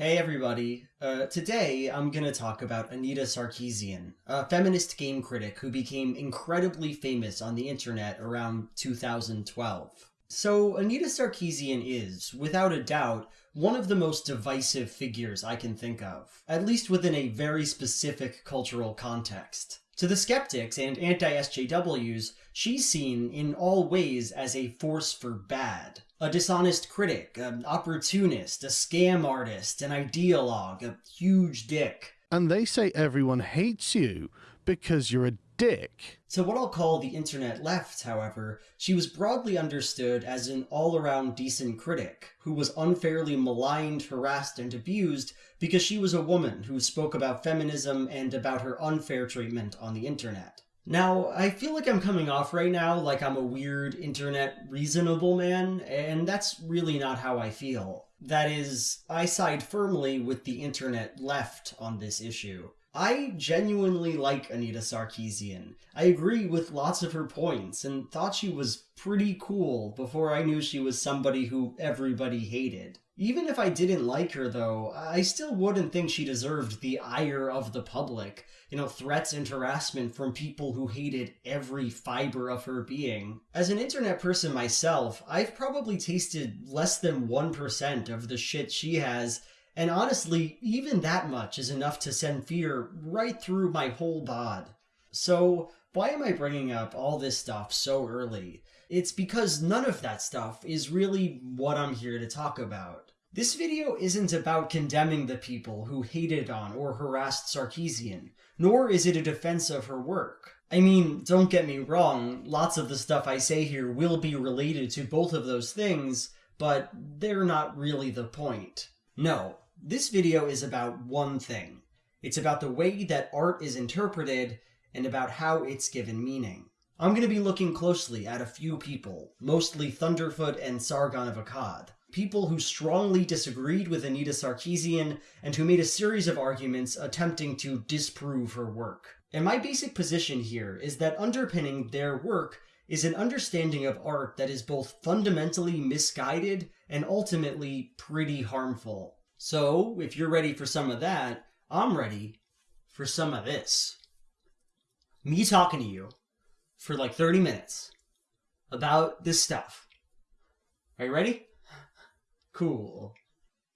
Hey everybody. Uh, today I'm gonna talk about Anita Sarkeesian, a feminist game critic who became incredibly famous on the internet around 2012. So Anita Sarkeesian is, without a doubt, one of the most divisive figures I can think of, at least within a very specific cultural context. To the skeptics and anti-SJWs, she's seen in all ways as a force for bad. A dishonest critic, an opportunist, a scam artist, an ideologue, a huge dick. And they say everyone hates you because you're a dick. To what I'll call the internet left, however, she was broadly understood as an all-around decent critic, who was unfairly maligned, harassed, and abused because she was a woman who spoke about feminism and about her unfair treatment on the internet. Now, I feel like I'm coming off right now like I'm a weird internet reasonable man, and that's really not how I feel. That is, I side firmly with the internet left on this issue. I genuinely like Anita Sarkeesian. I agree with lots of her points and thought she was pretty cool before I knew she was somebody who everybody hated. Even if I didn't like her, though, I still wouldn't think she deserved the ire of the public. You know, threats and harassment from people who hated every fiber of her being. As an internet person myself, I've probably tasted less than 1% of the shit she has, and honestly, even that much is enough to send fear right through my whole bod. So, why am I bringing up all this stuff so early? It's because none of that stuff is really what I'm here to talk about. This video isn't about condemning the people who hated on or harassed Sarkeesian, nor is it a defense of her work. I mean, don't get me wrong, lots of the stuff I say here will be related to both of those things, but they're not really the point. No, this video is about one thing. It's about the way that art is interpreted and about how it's given meaning. I'm going to be looking closely at a few people, mostly Thunderfoot and Sargon of Akkad. People who strongly disagreed with Anita Sarkeesian and who made a series of arguments attempting to disprove her work. And my basic position here is that underpinning their work is an understanding of art that is both fundamentally misguided and ultimately pretty harmful. So, if you're ready for some of that, I'm ready for some of this. Me talking to you for like 30 minutes about this stuff. Are you ready? Cool.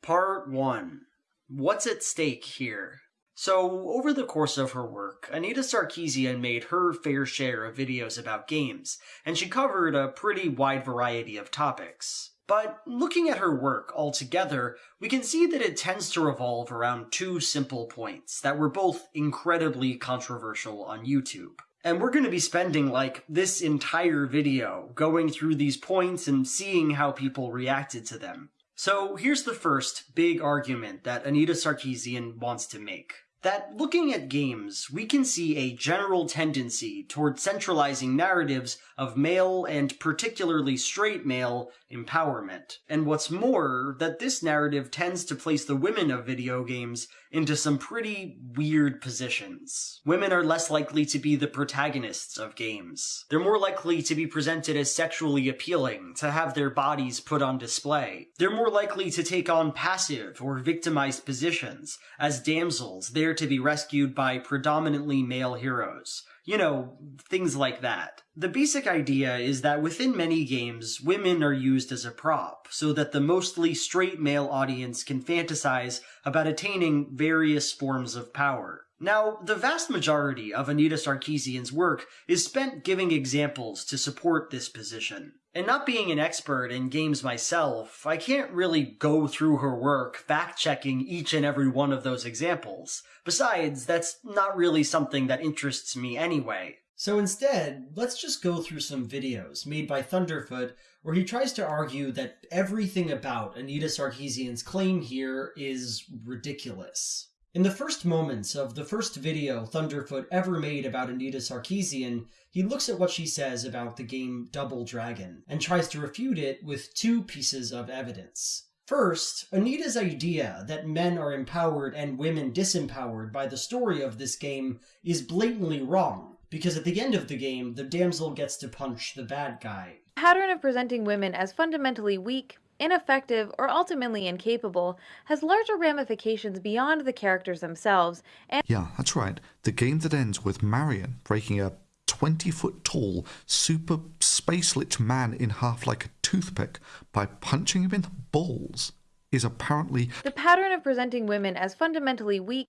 Part 1. What's at stake here? So, over the course of her work, Anita Sarkeesian made her fair share of videos about games, and she covered a pretty wide variety of topics. But looking at her work altogether, we can see that it tends to revolve around two simple points that were both incredibly controversial on YouTube. And we're going to be spending like this entire video going through these points and seeing how people reacted to them. So here's the first big argument that Anita Sarkeesian wants to make that looking at games, we can see a general tendency toward centralizing narratives of male and particularly straight male empowerment. And what's more, that this narrative tends to place the women of video games into some pretty weird positions. Women are less likely to be the protagonists of games. They're more likely to be presented as sexually appealing, to have their bodies put on display. They're more likely to take on passive or victimized positions, as damsels there to be rescued by predominantly male heroes. You know, things like that. The basic idea is that within many games, women are used as a prop, so that the mostly straight male audience can fantasize about attaining various forms of power. Now, the vast majority of Anita Sarkeesian's work is spent giving examples to support this position. And not being an expert in games myself, I can't really go through her work fact checking each and every one of those examples. Besides, that's not really something that interests me anyway. So instead, let's just go through some videos made by Thunderfoot where he tries to argue that everything about Anita Sarkeesian's claim here is ridiculous. In the first moments of the first video Thunderfoot ever made about Anita Sarkeesian, he looks at what she says about the game Double Dragon and tries to refute it with two pieces of evidence. First, Anita's idea that men are empowered and women disempowered by the story of this game is blatantly wrong, because at the end of the game, the damsel gets to punch the bad guy. Pattern of presenting women as fundamentally weak, ineffective, or ultimately incapable has larger ramifications beyond the characters themselves. And yeah, that's right. The game that ends with Marian breaking a 20 foot tall, super space lich man in half like a toothpick by punching him in the balls is apparently the pattern of presenting women as fundamentally weak,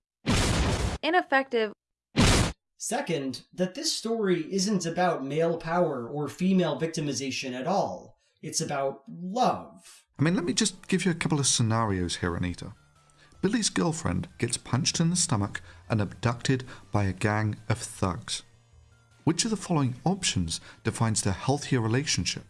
ineffective, Second, that this story isn't about male power or female victimization at all. It's about love. I mean, let me just give you a couple of scenarios here, Anita. Billy's girlfriend gets punched in the stomach and abducted by a gang of thugs. Which of the following options defines the healthier relationship?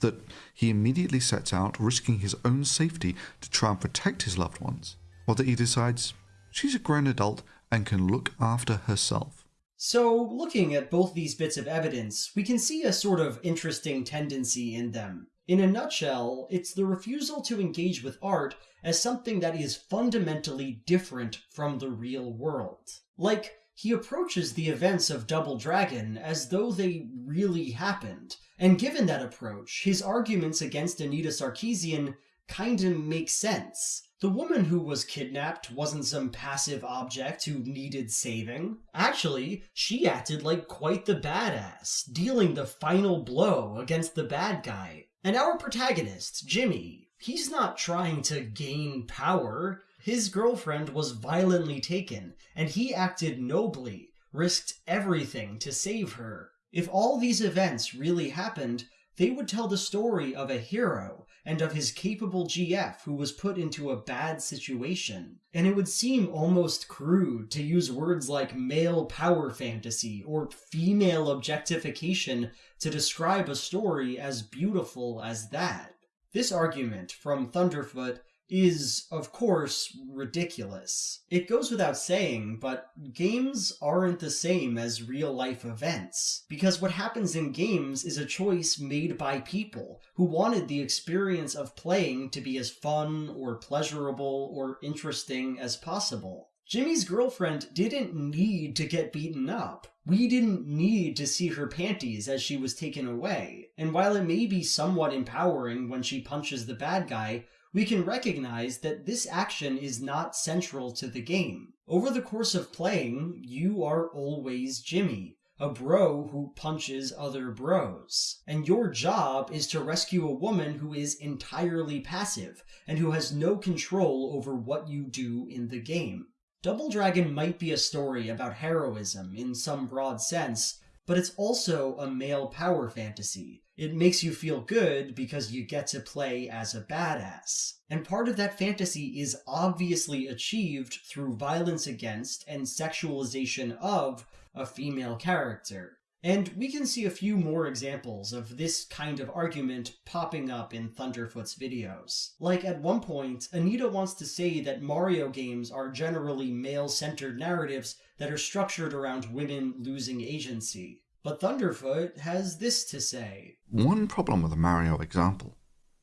That he immediately sets out, risking his own safety to try and protect his loved ones? Or that he decides she's a grown adult and can look after herself? So, looking at both these bits of evidence, we can see a sort of interesting tendency in them. In a nutshell, it's the refusal to engage with art as something that is fundamentally different from the real world. Like, he approaches the events of Double Dragon as though they really happened, and given that approach, his arguments against Anita Sarkeesian kinda make sense. The woman who was kidnapped wasn't some passive object who needed saving. Actually, she acted like quite the badass, dealing the final blow against the bad guy. And our protagonist, Jimmy, he's not trying to gain power. His girlfriend was violently taken, and he acted nobly, risked everything to save her. If all these events really happened, they would tell the story of a hero and of his capable GF who was put into a bad situation. And it would seem almost crude to use words like male power fantasy or female objectification to describe a story as beautiful as that. This argument from Thunderfoot is, of course, ridiculous. It goes without saying, but games aren't the same as real life events. Because what happens in games is a choice made by people who wanted the experience of playing to be as fun or pleasurable or interesting as possible. Jimmy's girlfriend didn't need to get beaten up. We didn't need to see her panties as she was taken away. And while it may be somewhat empowering when she punches the bad guy, we can recognize that this action is not central to the game. Over the course of playing, you are always Jimmy, a bro who punches other bros. And your job is to rescue a woman who is entirely passive and who has no control over what you do in the game. Double Dragon might be a story about heroism in some broad sense, but it's also a male power fantasy. It makes you feel good because you get to play as a badass. And part of that fantasy is obviously achieved through violence against and sexualization of a female character. And we can see a few more examples of this kind of argument popping up in Thunderfoot's videos. Like at one point, Anita wants to say that Mario games are generally male-centered narratives that are structured around women losing agency. But Thunderfoot has this to say. One problem with the Mario example.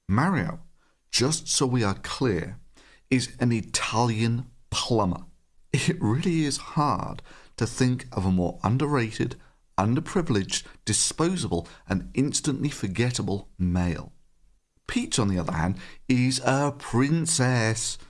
Mario, just so we are clear, is an Italian plumber. It really is hard to think of a more underrated, underprivileged, disposable, and instantly forgettable male. Peach, on the other hand, is a princess.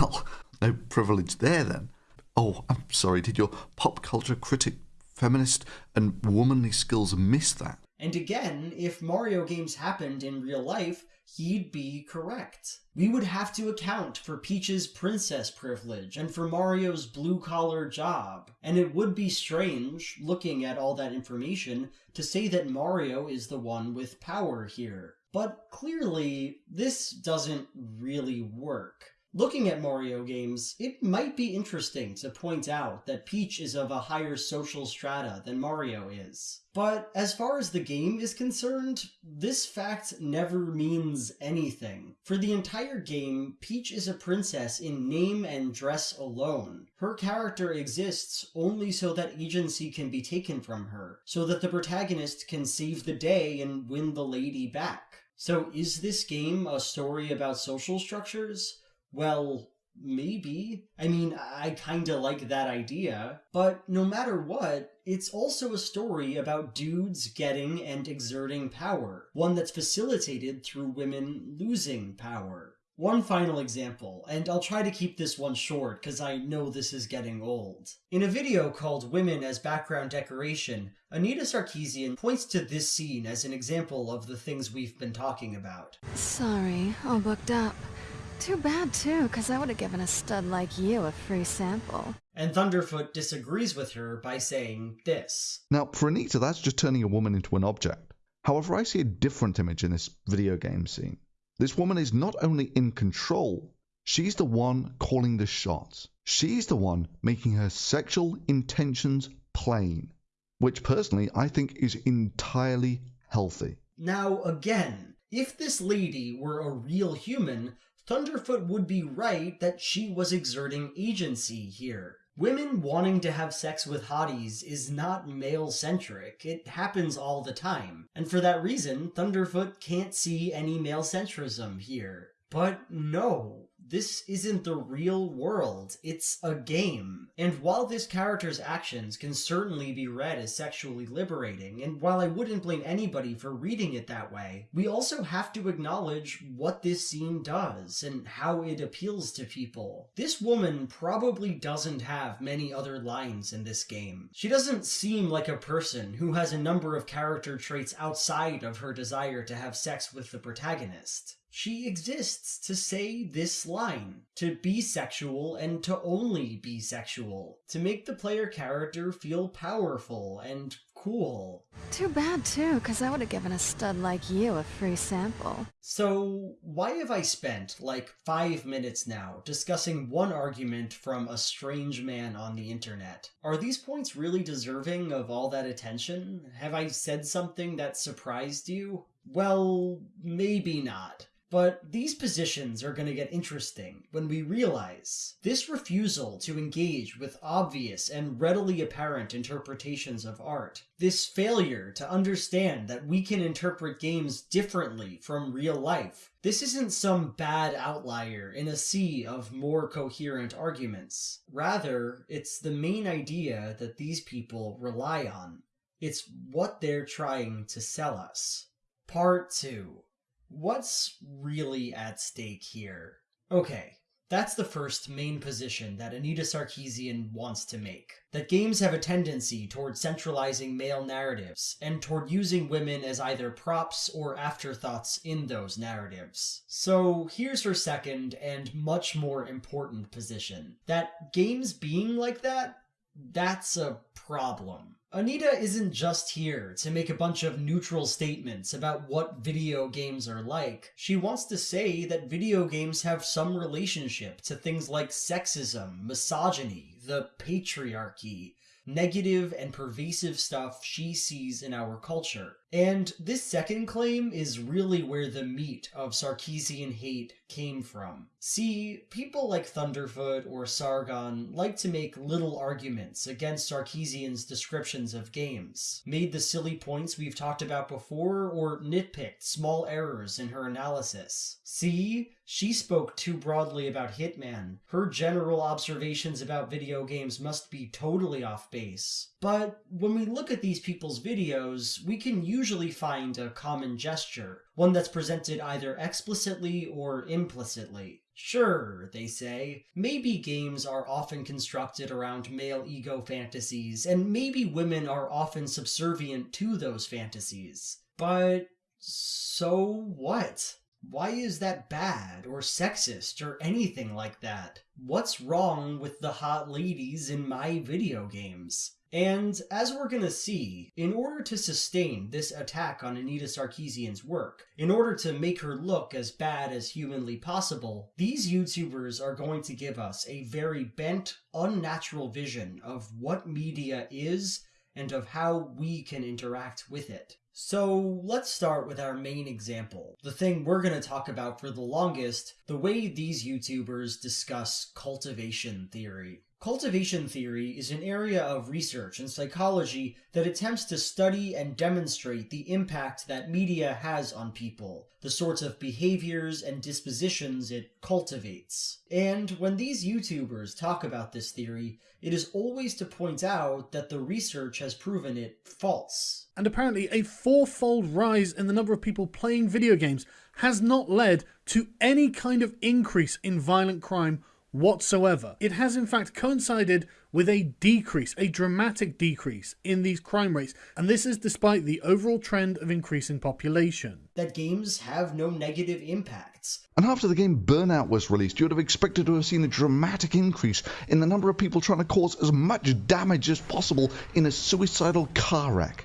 Well, no privilege there then. Oh, I'm sorry, did your pop culture critic, feminist, and womanly skills miss that? And again, if Mario games happened in real life, he'd be correct. We would have to account for Peach's princess privilege and for Mario's blue collar job. And it would be strange, looking at all that information, to say that Mario is the one with power here. But clearly, this doesn't really work. Looking at Mario games, it might be interesting to point out that Peach is of a higher social strata than Mario is. But as far as the game is concerned, this fact never means anything. For the entire game, Peach is a princess in name and dress alone. Her character exists only so that agency can be taken from her, so that the protagonist can save the day and win the lady back. So is this game a story about social structures? Well, maybe. I mean, I kinda like that idea. But no matter what, it's also a story about dudes getting and exerting power, one that's facilitated through women losing power. One final example, and I'll try to keep this one short because I know this is getting old. In a video called Women as Background Decoration, Anita Sarkeesian points to this scene as an example of the things we've been talking about. Sorry, all booked up. Too bad, too, because I would have given a stud like you a free sample. And Thunderfoot disagrees with her by saying this. Now, for Anita, that's just turning a woman into an object. However, I see a different image in this video game scene. This woman is not only in control, she's the one calling the shots. She's the one making her sexual intentions plain, which personally I think is entirely healthy. Now, again, if this lady were a real human, Thunderfoot would be right that she was exerting agency here. Women wanting to have sex with hotties is not male centric. It happens all the time. And for that reason, Thunderfoot can't see any male centrism here. But no, this isn't the real world. It's a game. And while this character's actions can certainly be read as sexually liberating, and while I wouldn't blame anybody for reading it that way, we also have to acknowledge what this scene does and how it appeals to people. This woman probably doesn't have many other lines in this game. She doesn't seem like a person who has a number of character traits outside of her desire to have sex with the protagonist. She exists to say this line, to be sexual and to only be sexual, to make the player character feel powerful and cool. Too bad, too, because I would have given a stud like you a free sample. So, why have I spent like five minutes now discussing one argument from a strange man on the internet? Are these points really deserving of all that attention? Have I said something that surprised you? Well, maybe not. But these positions are going to get interesting when we realize this refusal to engage with obvious and readily apparent interpretations of art, this failure to understand that we can interpret games differently from real life, this isn't some bad outlier in a sea of more coherent arguments. Rather, it's the main idea that these people rely on. It's what they're trying to sell us. Part 2 What's really at stake here? Okay, that's the first main position that Anita Sarkeesian wants to make. That games have a tendency toward centralizing male narratives, and toward using women as either props or afterthoughts in those narratives. So here's her second and much more important position. That games being like that, that's a problem. Anita isn't just here to make a bunch of neutral statements about what video games are like. She wants to say that video games have some relationship to things like sexism, misogyny, the patriarchy, negative and pervasive stuff she sees in our culture. And this second claim is really where the meat of Sarkeesian hate came from. See, people like Thunderfoot or Sargon like to make little arguments against Sarkeesian's descriptions of games, made the silly points we've talked about before, or nitpicked small errors in her analysis. See, she spoke too broadly about Hitman. Her general observations about video games must be totally off base. But when we look at these people's videos, we can usually find a common gesture, one that's presented either explicitly or implicitly. Sure, they say, maybe games are often constructed around male ego fantasies, and maybe women are often subservient to those fantasies. But so what? Why is that bad or sexist or anything like that? What's wrong with the hot ladies in my video games? And as we're gonna see, in order to sustain this attack on Anita Sarkeesian's work, in order to make her look as bad as humanly possible, these YouTubers are going to give us a very bent, unnatural vision of what media is and of how we can interact with it. So let's start with our main example, the thing we're going to talk about for the longest, the way these YouTubers discuss cultivation theory. Cultivation theory is an area of research in psychology that attempts to study and demonstrate the impact that media has on people, the sorts of behaviors and dispositions it cultivates. And when these YouTubers talk about this theory, it is always to point out that the research has proven it false. And apparently, a fourfold rise in the number of people playing video games has not led to any kind of increase in violent crime whatsoever. It has in fact coincided with a decrease, a dramatic decrease in these crime rates, and this is despite the overall trend of increasing population. That games have no negative impacts. And after the game Burnout was released, you would have expected to have seen a dramatic increase in the number of people trying to cause as much damage as possible in a suicidal car wreck.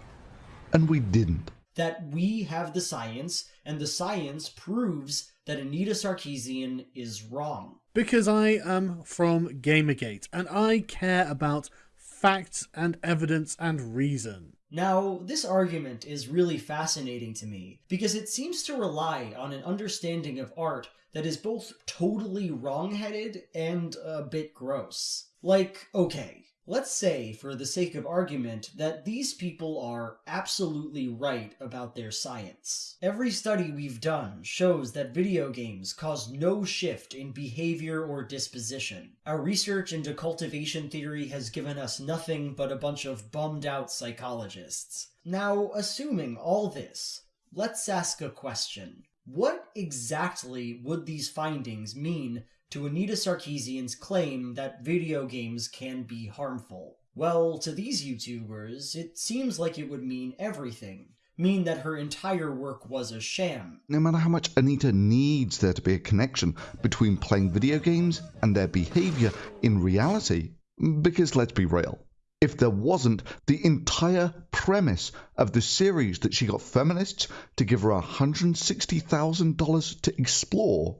And we didn't. That we have the science, and the science proves that Anita Sarkeesian is wrong because I am from Gamergate and I care about facts and evidence and reason. Now, this argument is really fascinating to me because it seems to rely on an understanding of art that is both totally wrong-headed and a bit gross. Like, okay, Let's say, for the sake of argument, that these people are absolutely right about their science. Every study we've done shows that video games cause no shift in behavior or disposition. Our research into cultivation theory has given us nothing but a bunch of bummed out psychologists. Now, assuming all this, let's ask a question. What exactly would these findings mean to Anita Sarkeesian's claim that video games can be harmful. Well, to these YouTubers, it seems like it would mean everything. Mean that her entire work was a sham. No matter how much Anita needs there to be a connection between playing video games and their behavior in reality, because let's be real, if there wasn't, the entire premise of the series that she got feminists to give her $160,000 to explore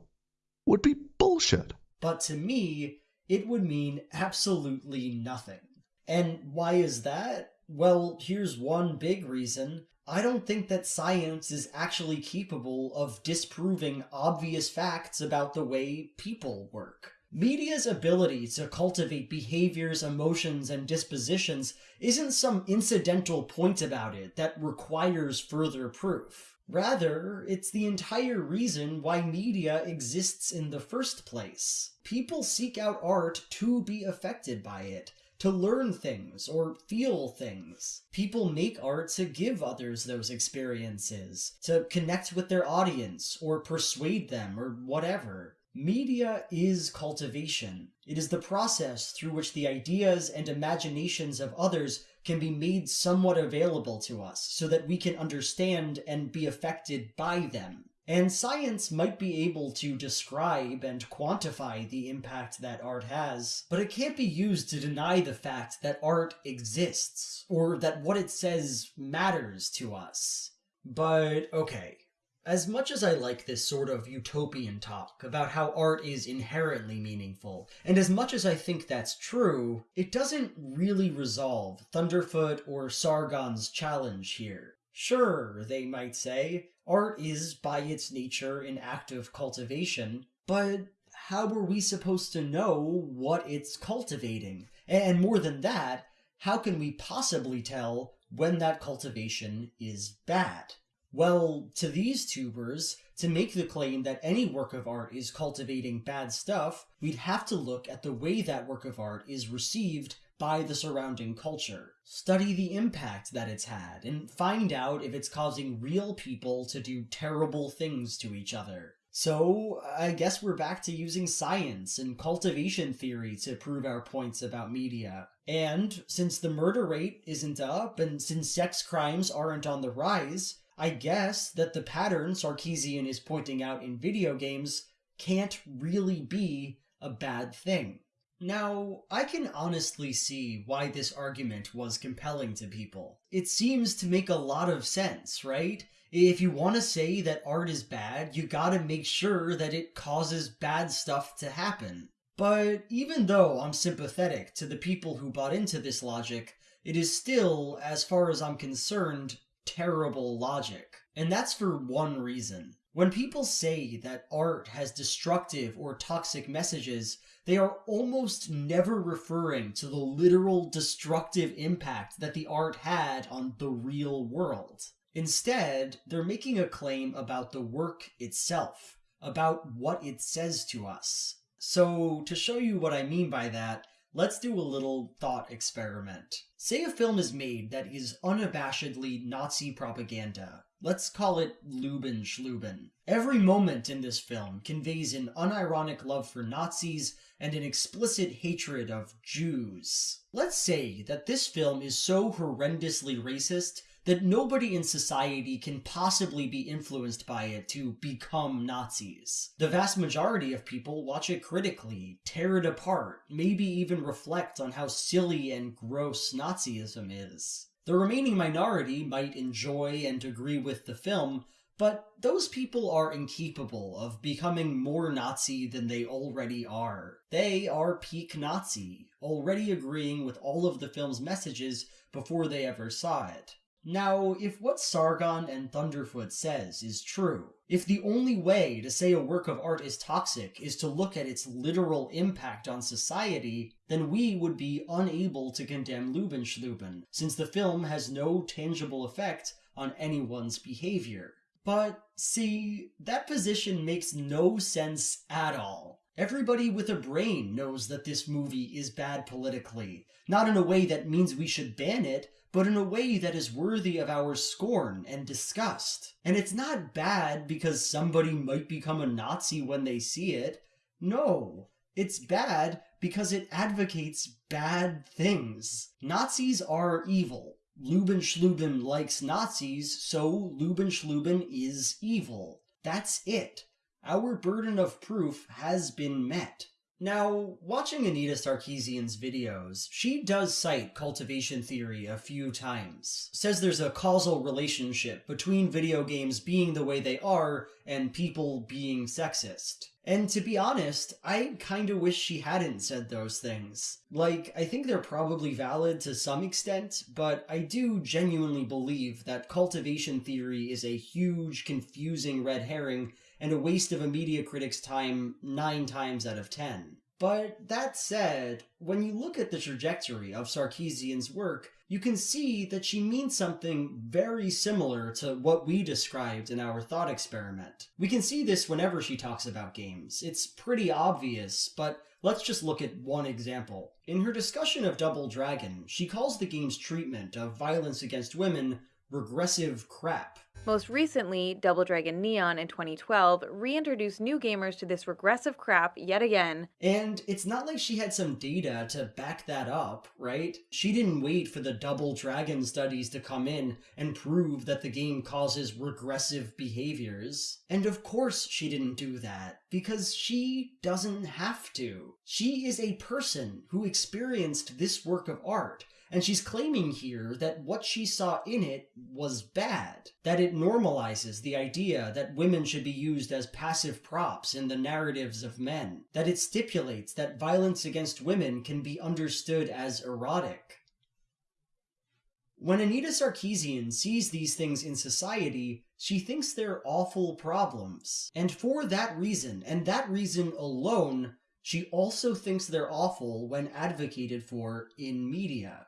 would be bullshit. But to me, it would mean absolutely nothing. And why is that? Well, here's one big reason. I don't think that science is actually capable of disproving obvious facts about the way people work. Media's ability to cultivate behaviors, emotions, and dispositions isn't some incidental point about it that requires further proof. Rather, it's the entire reason why media exists in the first place. People seek out art to be affected by it, to learn things or feel things. People make art to give others those experiences, to connect with their audience or persuade them or whatever. Media is cultivation. It is the process through which the ideas and imaginations of others can be made somewhat available to us so that we can understand and be affected by them. And science might be able to describe and quantify the impact that art has, but it can't be used to deny the fact that art exists, or that what it says matters to us. But okay, as much as I like this sort of utopian talk about how art is inherently meaningful, and as much as I think that's true, it doesn't really resolve Thunderfoot or Sargon's challenge here. Sure, they might say, art is by its nature an act of cultivation, but how are we supposed to know what it's cultivating? And more than that, how can we possibly tell when that cultivation is bad? Well, to these tubers, to make the claim that any work of art is cultivating bad stuff, we'd have to look at the way that work of art is received by the surrounding culture. Study the impact that it's had, and find out if it's causing real people to do terrible things to each other. So, I guess we're back to using science and cultivation theory to prove our points about media. And, since the murder rate isn't up, and since sex crimes aren't on the rise, I guess that the pattern Sarkeesian is pointing out in video games can't really be a bad thing. Now, I can honestly see why this argument was compelling to people. It seems to make a lot of sense, right? If you want to say that art is bad, you gotta make sure that it causes bad stuff to happen. But even though I'm sympathetic to the people who bought into this logic, it is still, as far as I'm concerned, terrible logic. And that's for one reason. When people say that art has destructive or toxic messages, they are almost never referring to the literal destructive impact that the art had on the real world. Instead, they're making a claim about the work itself, about what it says to us. So, to show you what I mean by that, let's do a little thought experiment. Say a film is made that is unabashedly Nazi propaganda. Let's call it Lubin Schluben. Every moment in this film conveys an unironic love for Nazis and an explicit hatred of Jews. Let's say that this film is so horrendously racist that nobody in society can possibly be influenced by it to become Nazis. The vast majority of people watch it critically, tear it apart, maybe even reflect on how silly and gross Nazism is. The remaining minority might enjoy and agree with the film, but those people are incapable of becoming more Nazi than they already are. They are peak Nazi, already agreeing with all of the film's messages before they ever saw it. Now, if what Sargon and Thunderfoot says is true, if the only way to say a work of art is toxic is to look at its literal impact on society, then we would be unable to condemn Lubenschluben, since the film has no tangible effect on anyone's behavior. But, see, that position makes no sense at all. Everybody with a brain knows that this movie is bad politically, not in a way that means we should ban it, but in a way that is worthy of our scorn and disgust. And it's not bad because somebody might become a Nazi when they see it. No, it's bad because it advocates bad things. Nazis are evil. Lubin Schluben likes Nazis, so Lubin Schluben is evil. That's it. Our burden of proof has been met. Now, watching Anita Sarkeesian's videos, she does cite cultivation theory a few times. Says there's a causal relationship between video games being the way they are and people being sexist. And to be honest, I kinda wish she hadn't said those things. Like, I think they're probably valid to some extent, but I do genuinely believe that cultivation theory is a huge, confusing red herring and a waste of a media critic's time nine times out of ten. But that said, when you look at the trajectory of Sarkeesian's work, you can see that she means something very similar to what we described in our thought experiment. We can see this whenever she talks about games. It's pretty obvious, but let's just look at one example. In her discussion of Double Dragon, she calls the game's treatment of violence against women regressive crap. Most recently, Double Dragon Neon in 2012 reintroduced new gamers to this regressive crap yet again. And it's not like she had some data to back that up, right? She didn't wait for the Double Dragon studies to come in and prove that the game causes regressive behaviors. And of course she didn't do that, because she doesn't have to. She is a person who experienced this work of art and she's claiming here that what she saw in it was bad, that it normalizes the idea that women should be used as passive props in the narratives of men, that it stipulates that violence against women can be understood as erotic. When Anita Sarkeesian sees these things in society, she thinks they're awful problems. And for that reason, and that reason alone, she also thinks they're awful when advocated for in media.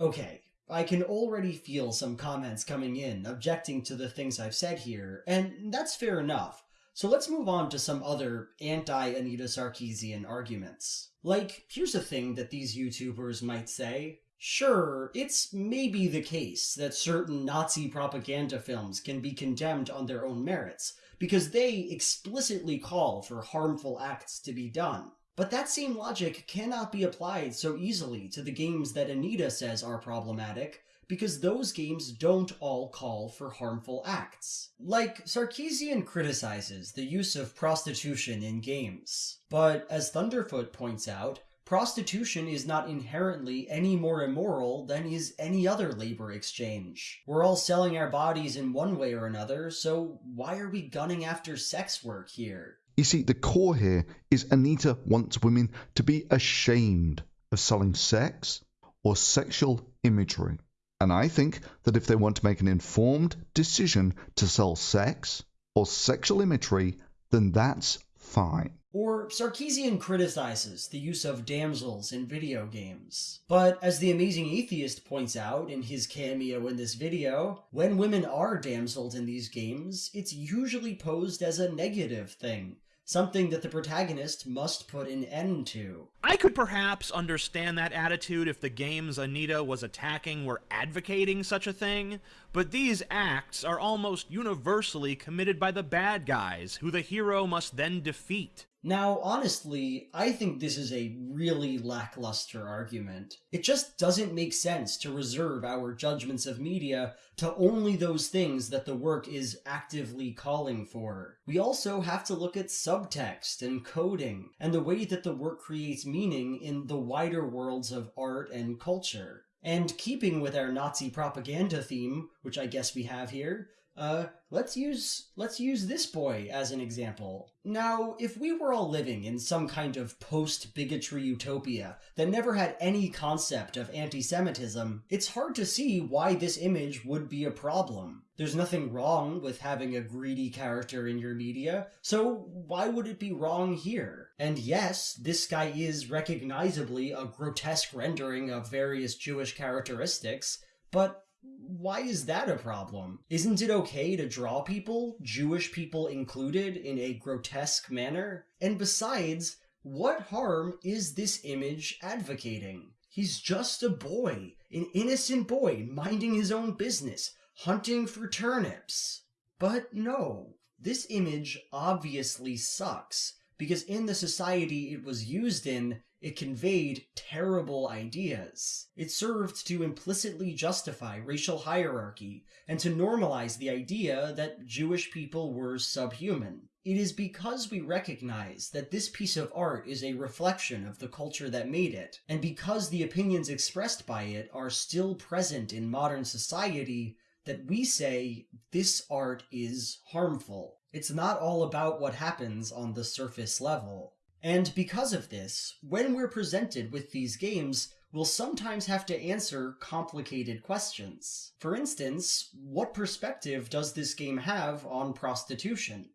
Okay, I can already feel some comments coming in objecting to the things I've said here, and that's fair enough. So let's move on to some other anti Anita Sarkeesian arguments. Like, here's a thing that these YouTubers might say. Sure, it's maybe the case that certain Nazi propaganda films can be condemned on their own merits, because they explicitly call for harmful acts to be done. But that same logic cannot be applied so easily to the games that Anita says are problematic, because those games don't all call for harmful acts. Like, Sarkeesian criticizes the use of prostitution in games. But as Thunderfoot points out, prostitution is not inherently any more immoral than is any other labor exchange. We're all selling our bodies in one way or another, so why are we gunning after sex work here? You see, the core here is Anita wants women to be ashamed of selling sex or sexual imagery. And I think that if they want to make an informed decision to sell sex or sexual imagery, then that's fine. Or Sarkeesian criticizes the use of damsels in video games. But as the amazing atheist points out in his cameo in this video, when women are damseled in these games, it's usually posed as a negative thing, something that the protagonist must put an end to. I could perhaps understand that attitude if the games Anita was attacking were advocating such a thing, but these acts are almost universally committed by the bad guys, who the hero must then defeat. Now, honestly, I think this is a really lackluster argument. It just doesn't make sense to reserve our judgments of media to only those things that the work is actively calling for. We also have to look at subtext and coding, and the way that the work creates meaning in the wider worlds of art and culture. And keeping with our Nazi propaganda theme, which I guess we have here, uh, let's use let's use this boy as an example. Now, if we were all living in some kind of post-bigotry utopia that never had any concept of anti-Semitism, it's hard to see why this image would be a problem. There's nothing wrong with having a greedy character in your media, so why would it be wrong here? And yes, this guy is recognizably a grotesque rendering of various Jewish characteristics, but why is that a problem? Isn't it okay to draw people, Jewish people included, in a grotesque manner? And besides, what harm is this image advocating? He's just a boy, an innocent boy minding his own business, hunting for turnips. But no, this image obviously sucks, because in the society it was used in, it conveyed terrible ideas. It served to implicitly justify racial hierarchy and to normalize the idea that Jewish people were subhuman. It is because we recognize that this piece of art is a reflection of the culture that made it, and because the opinions expressed by it are still present in modern society, that we say this art is harmful. It's not all about what happens on the surface level. And because of this, when we're presented with these games, we'll sometimes have to answer complicated questions. For instance, what perspective does this game have on prostitution?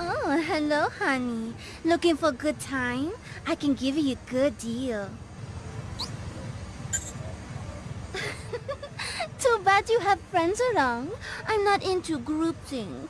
Oh, hello, honey. Looking for a good time? I can give you a good deal. Too bad you have friends around. I'm not into group thing.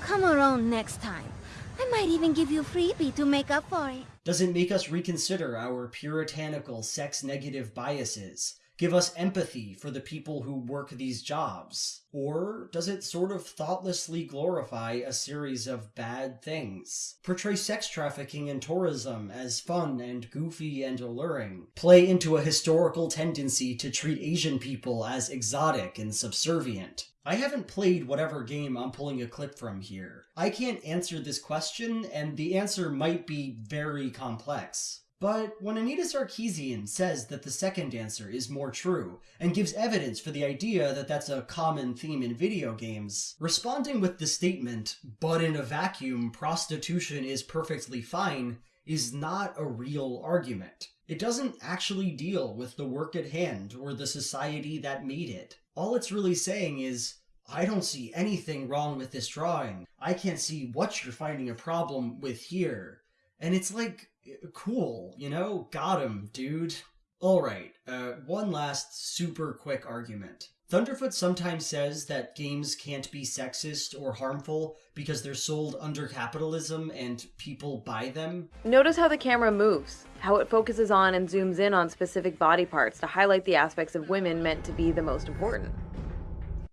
Come around next time. I might even give you a freebie to make up for it. Does it make us reconsider our puritanical sex negative biases? Give us empathy for the people who work these jobs? Or does it sort of thoughtlessly glorify a series of bad things? Portray sex trafficking and tourism as fun and goofy and alluring? Play into a historical tendency to treat Asian people as exotic and subservient? I haven't played whatever game I'm pulling a clip from here. I can't answer this question, and the answer might be very complex. But when Anita Sarkeesian says that the second answer is more true, and gives evidence for the idea that that's a common theme in video games, responding with the statement, but in a vacuum, prostitution is perfectly fine, is not a real argument. It doesn't actually deal with the work at hand or the society that made it. All it's really saying is, I don't see anything wrong with this drawing. I can't see what you're finding a problem with here. And it's like, cool, you know? Got him, dude. Alright, uh, one last super quick argument. Thunderfoot sometimes says that games can't be sexist or harmful because they're sold under capitalism and people buy them. Notice how the camera moves, how it focuses on and zooms in on specific body parts to highlight the aspects of women meant to be the most important.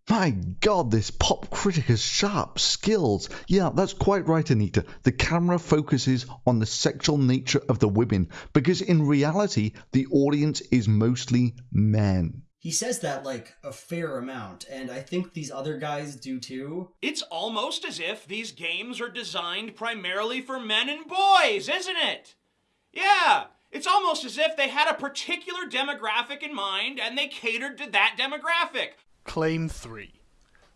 My god, this pop critic has sharp skills. Yeah, that's quite right, Anita. The camera focuses on the sexual nature of the women because in reality, the audience is mostly men. He says that like a fair amount, and I think these other guys do too. It's almost as if these games are designed primarily for men and boys, isn't it? Yeah, it's almost as if they had a particular demographic in mind and they catered to that demographic. Claim 3.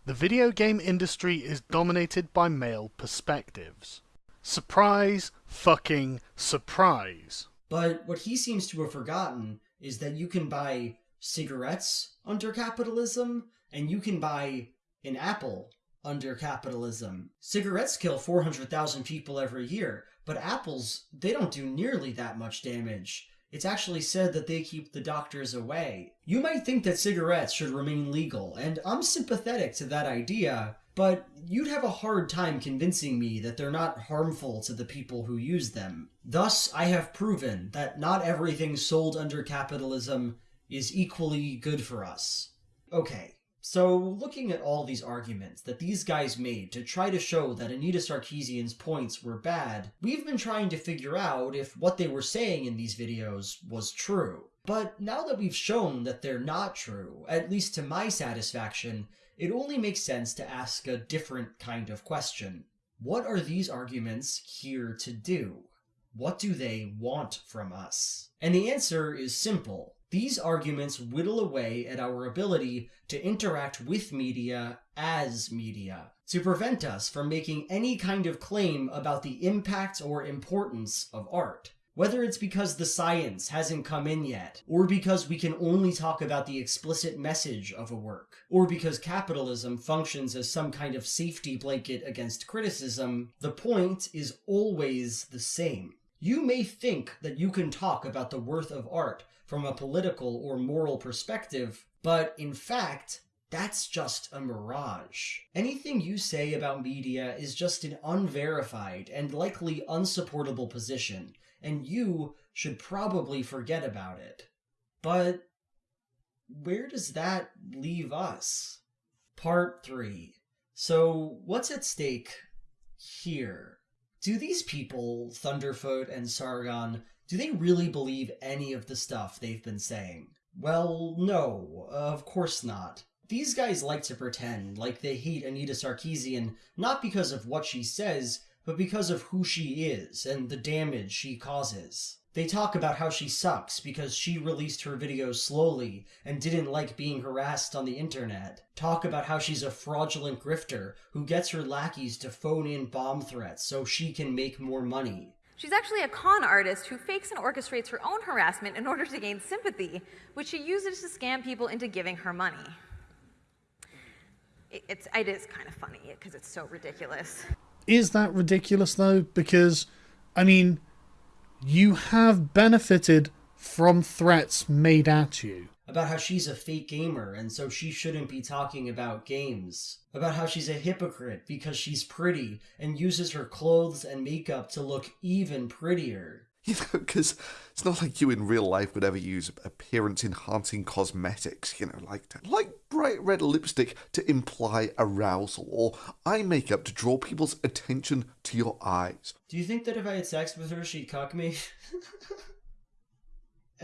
The video game industry is dominated by male perspectives. Surprise, fucking surprise. But what he seems to have forgotten is that you can buy cigarettes under capitalism, and you can buy an apple under capitalism. Cigarettes kill 400,000 people every year, but apples, they don't do nearly that much damage. It's actually said that they keep the doctors away. You might think that cigarettes should remain legal, and I'm sympathetic to that idea, but you'd have a hard time convincing me that they're not harmful to the people who use them. Thus, I have proven that not everything sold under capitalism is equally good for us. Okay, so looking at all these arguments that these guys made to try to show that Anita Sarkeesian's points were bad, we've been trying to figure out if what they were saying in these videos was true. But now that we've shown that they're not true, at least to my satisfaction, it only makes sense to ask a different kind of question. What are these arguments here to do? What do they want from us? And the answer is simple. These arguments whittle away at our ability to interact with media as media, to prevent us from making any kind of claim about the impact or importance of art. Whether it's because the science hasn't come in yet, or because we can only talk about the explicit message of a work, or because capitalism functions as some kind of safety blanket against criticism, the point is always the same. You may think that you can talk about the worth of art from a political or moral perspective, but in fact, that's just a mirage. Anything you say about media is just an unverified and likely unsupportable position, and you should probably forget about it. But where does that leave us? Part 3. So, what's at stake here? Do these people, Thunderfoot and Sargon, do they really believe any of the stuff they've been saying? Well, no, of course not. These guys like to pretend like they hate Anita Sarkeesian not because of what she says, but because of who she is and the damage she causes. They talk about how she sucks because she released her videos slowly and didn't like being harassed on the internet. Talk about how she's a fraudulent grifter who gets her lackeys to phone in bomb threats so she can make more money. She's actually a con artist who fakes and orchestrates her own harassment in order to gain sympathy, which she uses to scam people into giving her money. It's, it is kind of funny because it's so ridiculous. Is that ridiculous though? Because, I mean, you have benefited from threats made at you. About how she's a fake gamer and so she shouldn't be talking about games. About how she's a hypocrite because she's pretty and uses her clothes and makeup to look even prettier. You know, because it's not like you in real life would ever use appearance enhancing cosmetics, you know, like like bright red lipstick to imply arousal, or eye makeup to draw people's attention to your eyes. Do you think that if I had sex with her, she'd cuck me?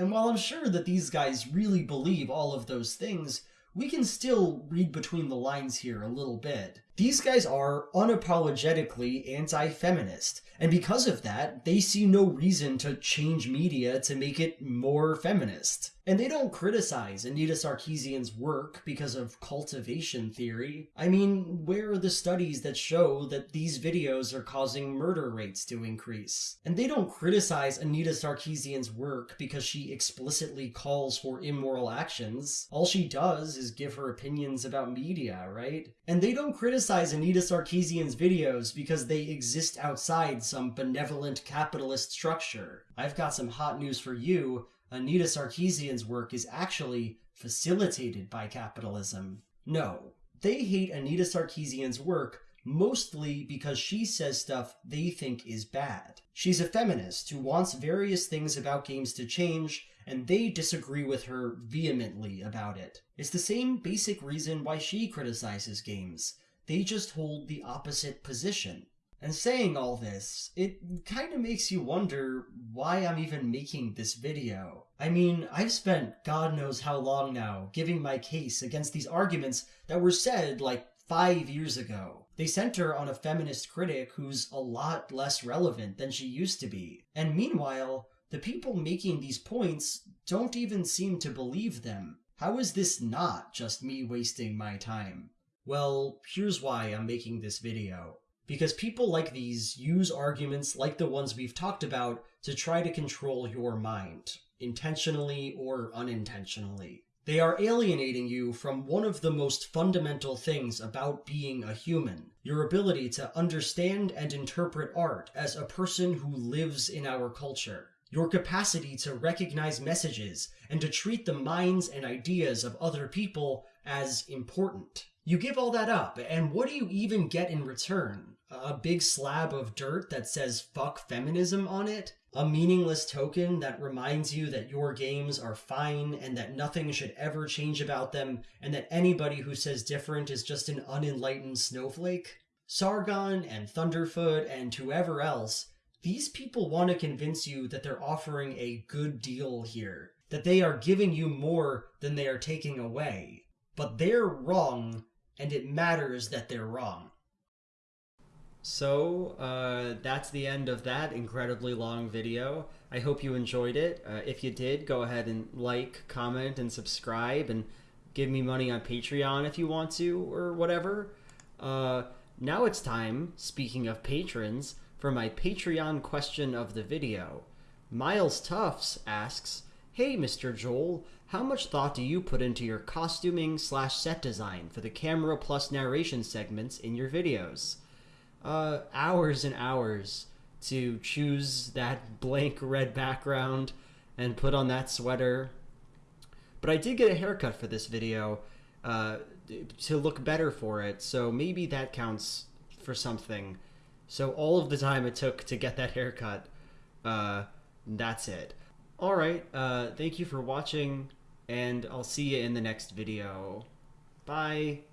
and while I'm sure that these guys really believe all of those things, we can still read between the lines here a little bit. These guys are unapologetically anti feminist, and because of that, they see no reason to change media to make it more feminist. And they don't criticize Anita Sarkeesian's work because of cultivation theory. I mean, where are the studies that show that these videos are causing murder rates to increase? And they don't criticize Anita Sarkeesian's work because she explicitly calls for immoral actions. All she does is give her opinions about media, right? And they don't criticize Anita Sarkeesian's videos because they exist outside some benevolent capitalist structure. I've got some hot news for you. Anita Sarkeesian's work is actually facilitated by capitalism. No, they hate Anita Sarkeesian's work mostly because she says stuff they think is bad. She's a feminist who wants various things about games to change, and they disagree with her vehemently about it. It's the same basic reason why she criticizes games. They just hold the opposite position. And saying all this, it kind of makes you wonder why I'm even making this video. I mean, I've spent God knows how long now giving my case against these arguments that were said like five years ago. They center on a feminist critic who's a lot less relevant than she used to be. And meanwhile, the people making these points don't even seem to believe them. How is this not just me wasting my time? Well, here's why I'm making this video. Because people like these use arguments like the ones we've talked about to try to control your mind, intentionally or unintentionally. They are alienating you from one of the most fundamental things about being a human your ability to understand and interpret art as a person who lives in our culture. Your capacity to recognize messages and to treat the minds and ideas of other people as important. You give all that up, and what do you even get in return? A big slab of dirt that says fuck feminism on it? A meaningless token that reminds you that your games are fine and that nothing should ever change about them, and that anybody who says different is just an unenlightened snowflake? Sargon and Thunderfoot and whoever else, these people want to convince you that they're offering a good deal here, that they are giving you more than they are taking away. But they're wrong, and it matters that they're wrong. So, uh, that's the end of that incredibly long video. I hope you enjoyed it. Uh, if you did, go ahead and like, comment, and subscribe, and give me money on Patreon if you want to, or whatever. Uh, now it's time, speaking of patrons, for my Patreon question of the video. Miles Tufts asks, Hey, Mr. Joel, how much thought do you put into your costuming slash set design for the camera plus narration segments in your videos? Uh, hours and hours to choose that blank red background and put on that sweater. But I did get a haircut for this video uh, to look better for it, so maybe that counts for something. So all of the time it took to get that haircut, uh, that's it. Alright, uh, thank you for watching, and I'll see you in the next video. Bye!